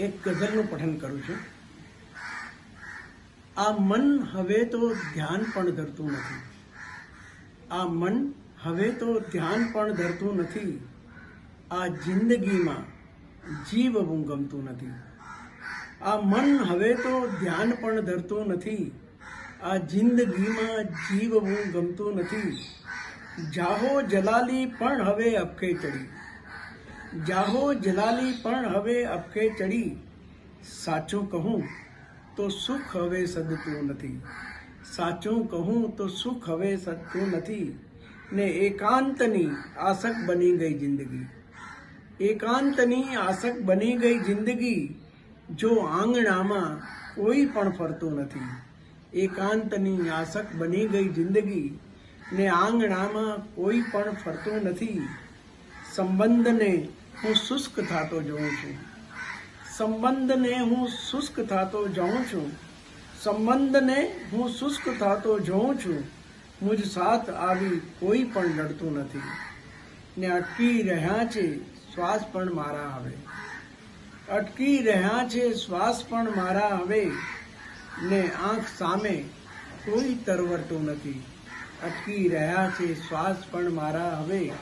એક ગઝલનું પઠન કરું છું. આ મન હવે તો ધ્યાન પણ ધરતું નથી. આ મન હવે તો ધ્યાન પણ ધરતું નથી. આ જિંદગીમાં જીવવું ગમતું નથી. આ મન હવે તો ધ્યાન પણ ધરતું નથી. આ જિંદગીમાં જીવવું ગમતું નથી. જાહો જલાલી પણ હવે અપકે ચડી જાહો જલાલી પણ હવે અપકે ચડી. સાચું કહું તો સુખ હવે સદતું નથી. સાચું કહું તો સુખ હવે સદતું નથી. ને એકાંતની આસક બની ગઈ જિંદગી. એકાંતની આસક બની ગઈ જિંદગી જો આંગણામાં કોઈ પણ ફરતું નથી. એકાંતની આસક બની ગઈ જિંદગી ને આંગણામાં કોઈ પણ ફરતું નથી. સંબંધને હું શુષ્ક થતો જોઉં છું. સંબંધને હું શુષ્ક થતો જાઉં છું. સંબંધને હું શુષ્ક થતો જોઉં છું. મુજ સાથ આવી કોઈ પણ લડતું નથી. ને અટકી રહ્યા છે, શ્વાસ પણ મારા હવે. અટકી રહ્યા છે, શ્વાસ પણ મારા હવે. ને આંખ સામે કોઈ તરવરતું નથી. અટકી રહ્યા છે, શ્વાસ પણ મારા હવે.